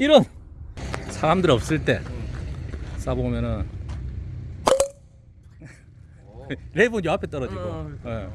이런 사람들 없을 때 쏴보면은 랩은 요 앞에 떨어지고. 예.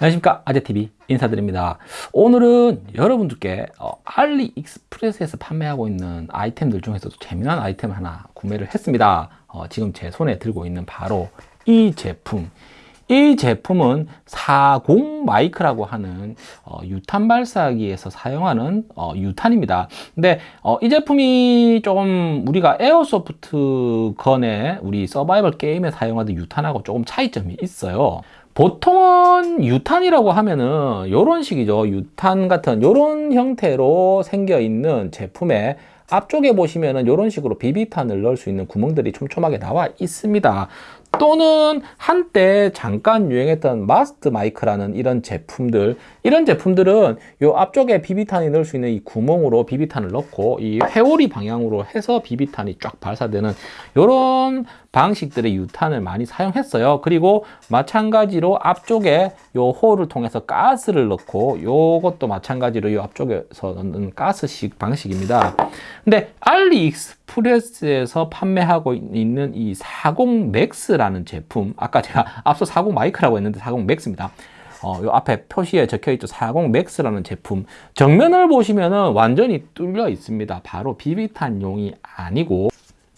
안녕하십니까 아재TV 인사드립니다 오늘은 여러분들께 어, 알리 익스프레스에서 판매하고 있는 아이템들 중에서도 재미난 아이템 하나 구매를 했습니다 어, 지금 제 손에 들고 있는 바로 이 제품 이 제품은 40 Mike라고 하는 어, 유탄 발사기에서 사용하는 어, 유탄입니다. 근데 어, 이 제품이 조금 우리가 airsoft gun에 우리 서바이벌 게임에 사용하던 유탄하고 조금 차이점이 있어요. 보통은 유탄이라고 하면은 이런 식이죠. 유탄 같은 이런 형태로 생겨 있는 제품에 앞쪽에 보시면은 이런 식으로 비비탄을 넣을 수 있는 구멍들이 촘촘하게 나와 있습니다. 또는 한때 잠깐 유행했던 마스트 마이크라는 이런 제품들 이런 제품들은 요 앞쪽에 비비탄이 넣을 수 있는 이 구멍으로 비비탄을 넣고 이 회오리 방향으로 해서 비비탄이 쫙 발사되는 이런 방식들의 유탄을 많이 사용했어요. 그리고 마찬가지로 앞쪽에 요 홀을 통해서 가스를 넣고 요것도 마찬가지로 요 앞쪽에서 넣는 가스식 방식입니다. 근데 알리익스프레스에서 판매하고 있는 이 40 MAX라는 제품 아까 제가 앞서 40 Mike라고 했는데 40 MAX입니다. 어, 요 앞에 표시에 적혀 있죠. 40 MAX라는 제품. 정면을 보시면은 완전히 뚫려 있습니다. 바로 비비탄용이 아니고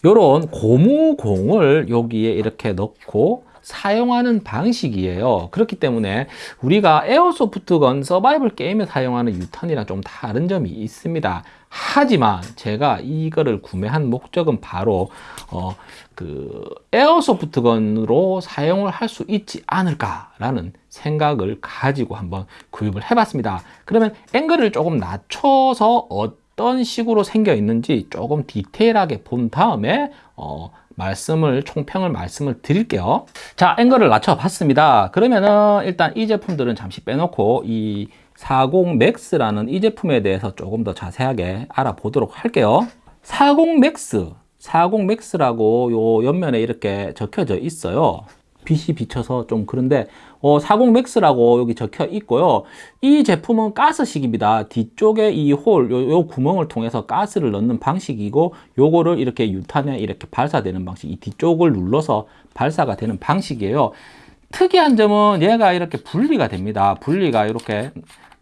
요런 고무공을 여기에 이렇게 넣고 사용하는 방식이에요. 그렇기 때문에 우리가 에어소프트건 서바이벌 게임에 사용하는 유탄이랑 좀 다른 점이 있습니다. 하지만 제가 이거를 구매한 목적은 바로 어, 그 에어소프트건으로 사용을 할 수 있지 않을까 라는 생각을 가지고 한번 구입을 해 봤습니다. 그러면 앵글을 조금 낮춰서 어 떤 식으로 생겨 있는지 조금 디테일하게 본 다음에 어, 말씀을 총평을 말씀을 드릴게요. 자 앵글을 낮춰 봤습니다. 그러면은 일단 이 제품들은 잠시 빼놓고 이 40 MAX라는 이 제품에 대해서 조금 더 자세하게 알아보도록 할게요. 40 MAX 40 MAX라고 요 옆면에 이렇게 적혀져 있어요. 빛이 비쳐서 좀 그런데 어, 40 MAX라고 여기 적혀 있고요. 이 제품은 가스식입니다. 뒤쪽에 이 홀, 요, 요 구멍을 통해서 가스를 넣는 방식이고 요거를 이렇게 유탄에 이렇게 발사되는 방식 이 뒤쪽을 눌러서 발사가 되는 방식이에요. 특이한 점은 얘가 이렇게 분리가 됩니다. 분리가 이렇게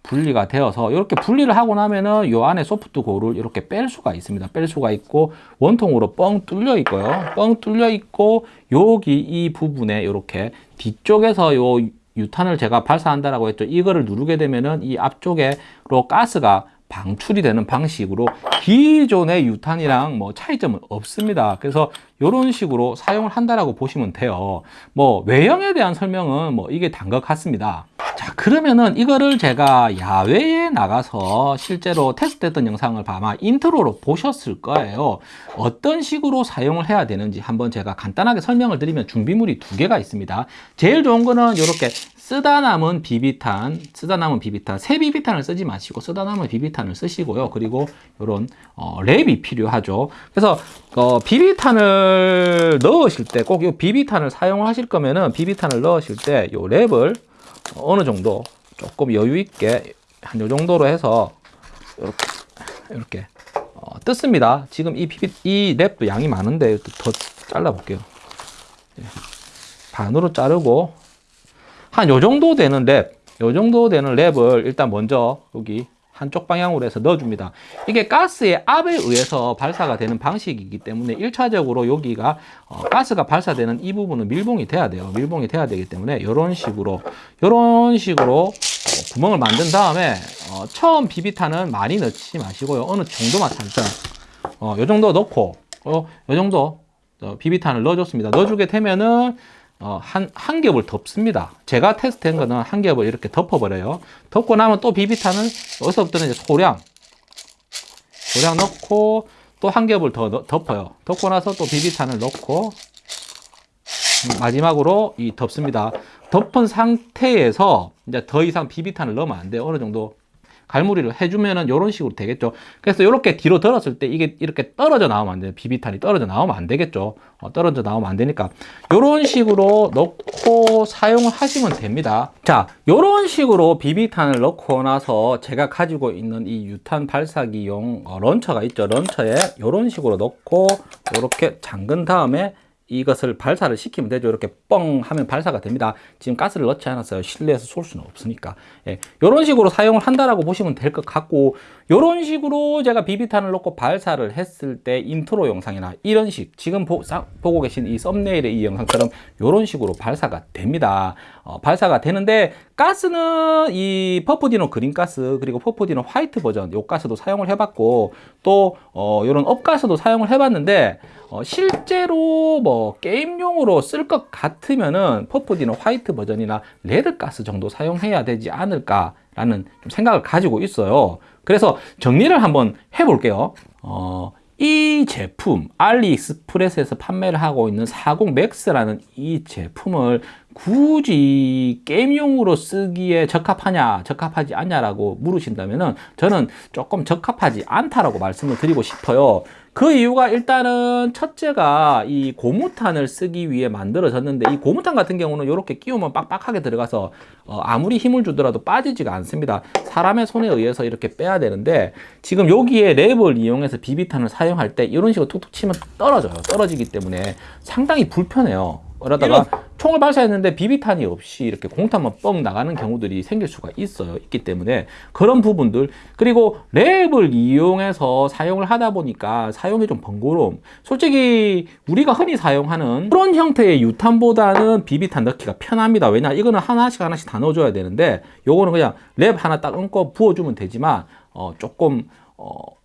분리가 되어서 이렇게 분리를 하고 나면은 요 안에 소프트 고를 이렇게 뺄 수가 있습니다. 뺄 수가 있고 원통으로 뻥 뚫려 있고요. 뻥 뚫려 있고 여기 이 부분에 이렇게 뒤쪽에서 요 유탄을 제가 발사한다라고 했죠. 이거를 누르게 되면은 이 앞쪽에로 가스가 방출이 되는 방식으로 기존의 유탄이랑 뭐 차이점은 없습니다. 그래서 이런 식으로 사용을 한다라고 보시면 돼요. 뭐 외형에 대한 설명은 뭐 이게 다인 것 같습니다. 자 그러면은 이거를 제가 야외에 나가서 실제로 테스트했던 영상을 아마 인트로로 보셨을 거예요. 어떤 식으로 사용을 해야 되는지 한번 제가 간단하게 설명을 드리면 준비물이 두 개가 있습니다. 제일 좋은 거는 이렇게 쓰다 남은 비비탄 쓰다 남은 비비탄 새 비비탄을 쓰지 마시고 쓰다 남은 비비탄을 쓰시고요. 그리고 이런 어, 랩이 필요하죠. 그래서 어, 비비탄을 넣으실 때 꼭 이 비비탄을 사용하실 거면은 비비탄을 넣으실 때 이 랩을 어느 정도 조금 여유 있게 한 요 정도로 해서 이렇게 이렇게 어, 뜯습니다. 지금 이 피비 이 랩도 양이 많은데 더 잘라 볼게요. 예. 반으로 자르고 한 요 정도 되는 랩, 요 정도 되는 랩을 일단 먼저 여기 한쪽 방향으로 해서 넣어줍니다. 이게 가스의 압에 의해서 발사가 되는 방식이기 때문에 1차적으로 여기가 어, 가스가 발사되는 이 부분은 밀봉이 돼야 돼요. 밀봉이 돼야 되기 때문에 이런 식으로 이런 식으로 어, 구멍을 만든 다음에 어, 처음 비비탄은 많이 넣지 마시고요. 어느 정도만 살짝 어, 요 정도 넣고 어, 요 정도 어, 비비탄을 넣어줬습니다. 넣어주게 되면은 어, 한, 한 겹을 덮습니다. 제가 테스트한 거는 한 겹을 이렇게 덮어버려요. 덮고 나면 또 비비탄을 여기서부터는 이제 소량, 소량 넣고, 또 한 겹을 더 넣- 덮어요. 덮고 나서 또 비비탄을 넣고 음, 마지막으로 이 덮습니다. 덮은 상태에서 이제 더 이상 비비탄을 넣으면 안 돼요. 어느 정도 갈무리를 해주면은 이런 식으로 되겠죠. 그래서 이렇게 뒤로 들었을 때 이게 이렇게 떨어져 나오면 안 돼요. 비비탄이 떨어져 나오면 안 되겠죠. 어, 떨어져 나오면 안 되니까 이런 식으로 넣고 사용을 하시면 됩니다. 자, 이런 식으로 비비탄을 넣고 나서 제가 가지고 있는 이 유탄 발사기용 어, 런처가 있죠. 런처에 이런 식으로 넣고 이렇게 잠근 다음에 이것을 발사를 시키면 되죠. 이렇게 뻥 하면 발사가 됩니다. 지금 가스를 넣지 않았어요. 실내에서 쏠 수는 없으니까. 예, 이런 식으로 사용을 한다라고 보시면 될 것 같고, 이런 식으로 제가 비비탄을 넣고 발사를 했을 때 인트로 영상이나 이런 식, 지금 보, 고 계신 이 썸네일의 이 영상처럼 이런 식으로 발사가 됩니다. 어, 발사가 되는데, 가스는 이 Puff Dino green 가스, 그리고 Puff Dino 화이트 버전, 요 가스도 사용을 해봤고, 또, 어, 이런 up가스도 사용을 해봤는데, 어, 실제로 뭐 게임용으로 쓸 것 같으면은 Puff Dino 화이트 버전이나 red가스 정도 사용해야 되지 않을까 라는 좀 생각을 가지고 있어요. 그래서 정리를 한번 해볼게요. 어, 이 제품 알리익스프레스에서 판매를 하고 있는 40 맥스라는 이 제품을 굳이 게임용으로 쓰기에 적합하냐 적합하지 않냐라고 물으신다면은 저는 조금 적합하지 않다라고 말씀을 드리고 싶어요 그 이유가 일단은 첫째가 이 고무탄을 쓰기 위해 만들어졌는데 이 고무탄 같은 경우는 이렇게 끼우면 빡빡하게 들어가서 어 아무리 힘을 주더라도 빠지지가 않습니다. 사람의 손에 의해서 이렇게 빼야 되는데 지금 여기에 랩을 이용해서 비비탄을 사용할 때 이런 식으로 툭툭 치면 떨어져요. 떨어지기 때문에 상당히 불편해요 그러다가 총을 발사했는데 비비탄이 없이 이렇게 공탄만 뻥 나가는 경우들이 생길 수가 있어요. 있기 때문에 그런 부분들 그리고 랩을 이용해서 사용을 하다 보니까 사용이 좀 번거로움. 솔직히 우리가 흔히 사용하는 그런 형태의 유탄보다는 비비탄 넣기가 편합니다. 왜냐 이거는 하나씩 하나씩 다 넣어줘야 되는데 요거는 그냥 랩 하나 딱 얹고 부어주면 되지만 어 조금 어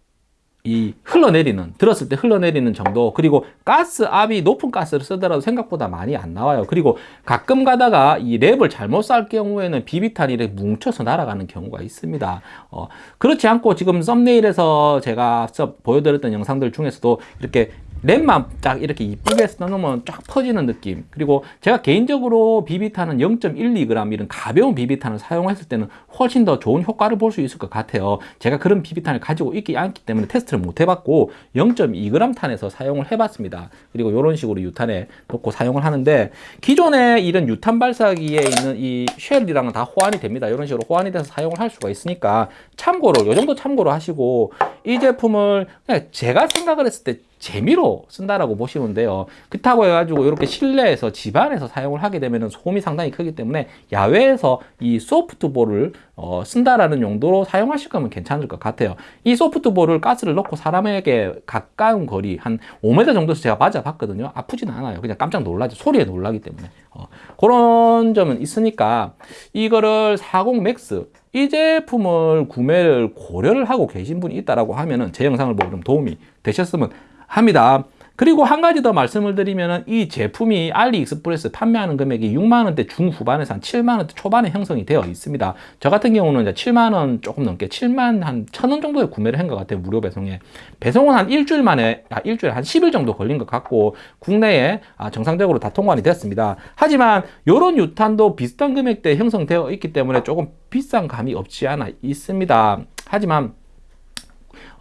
이 흘러내리는 들었을 때 흘러내리는 정도 그리고 가스 압이 높은 가스를 쓰더라도 생각보다 많이 안 나와요. 그리고 가끔 가다가 이 랩을 잘못 쌀 경우에는 비비탄이 뭉쳐서 날아가는 경우가 있습니다. 어, 그렇지 않고 지금 썸네일에서 제가 앞서 보여드렸던 영상들 중에서도 이렇게 랩만 딱 이렇게 이쁘게 싸놓으면 쫙 퍼지는 느낌. 그리고 제가 개인적으로 비비탄은 0.12g 이런 가벼운 비비탄을 사용했을 때는 훨씬 더 좋은 효과를 볼 수 있을 것 같아요. 제가 그런 비비탄을 가지고 있기 않기 때문에 테스트를 못 해봤고 0.2g 탄에서 사용을 해봤습니다. 그리고 이런 식으로 유탄에 넣고 사용을 하는데 기존에 이런 유탄 발사기에 있는 이 쉘이랑은 다 호환이 됩니다. 이런 식으로 호환이 돼서 사용을 할 수가 있으니까 참고로 요 정도 참고로 하시고 이 제품을 제가 생각을 했을 때 재미로 쓴다라고 보시면 돼요. 그렇다고 해가지고 이렇게 실내에서 집안에서 사용을 하게 되면 소음이 상당히 크기 때문에 야외에서 이 소프트볼을 어, 쓴다라는 용도로 사용하실 거면 괜찮을 것 같아요. 이 소프트볼을 가스를 넣고 사람에게 가까운 거리 한 5m 정도에서 제가 맞아봤거든요. 아프진 않아요. 그냥 깜짝 놀라죠. 소리에 놀라기 때문에. 어, 그런 점은 있으니까 이거를 40 MAX 이 제품을 구매를 고려를 하고 계신 분이 있다라고 하면은 제 영상을 보고 좀 도움이 되셨으면 합니다. 그리고 한 가지 더 말씀을 드리면 이 제품이 알리익스프레스 판매하는 금액이 6만원대 중후반에서 한 7만원대 초반에 형성이 되어 있습니다. 저 같은 경우는 이제 7만원 조금 넘게 7만 한 1000원 정도에 구매를 한 것 같아요. 무료 배송에. 배송은 한 일주일 만에, 아, 일주일에 한 10일 정도 걸린 것 같고 국내에 아, 정상적으로 다 통관이 됐습니다. 하지만 이런 유탄도 비슷한 금액대에 형성되어 있기 때문에 조금 비싼 감이 없지 않아 있습니다. 하지만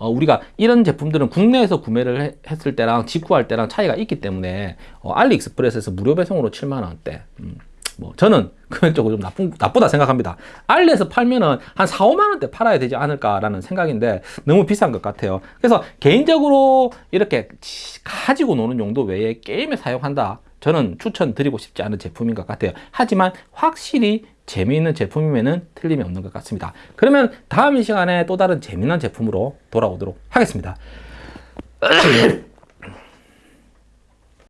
어, 우리가 이런 제품들은 국내에서 구매를 해, 했을 때랑 직구할 때랑 차이가 있기 때문에 어, 알리익스프레스에서 무료 배송으로 7만 원대. 음, 뭐 저는 금액적으로 좀 나쁜, 나쁘다 생각합니다. 알리에서 팔면은 한 4, 5만 원대 팔아야 되지 않을까라는 생각인데 너무 비싼 것 같아요. 그래서 개인적으로 이렇게 가지고 노는 용도 외에 게임에 사용한다. 저는 추천드리고 싶지 않은 제품인 것 같아요. 하지만 확실히 재미있는 제품이면 틀림이 없는 것 같습니다. 그러면 다음 시간에 또 다른 재미난 제품으로 돌아오도록 하겠습니다.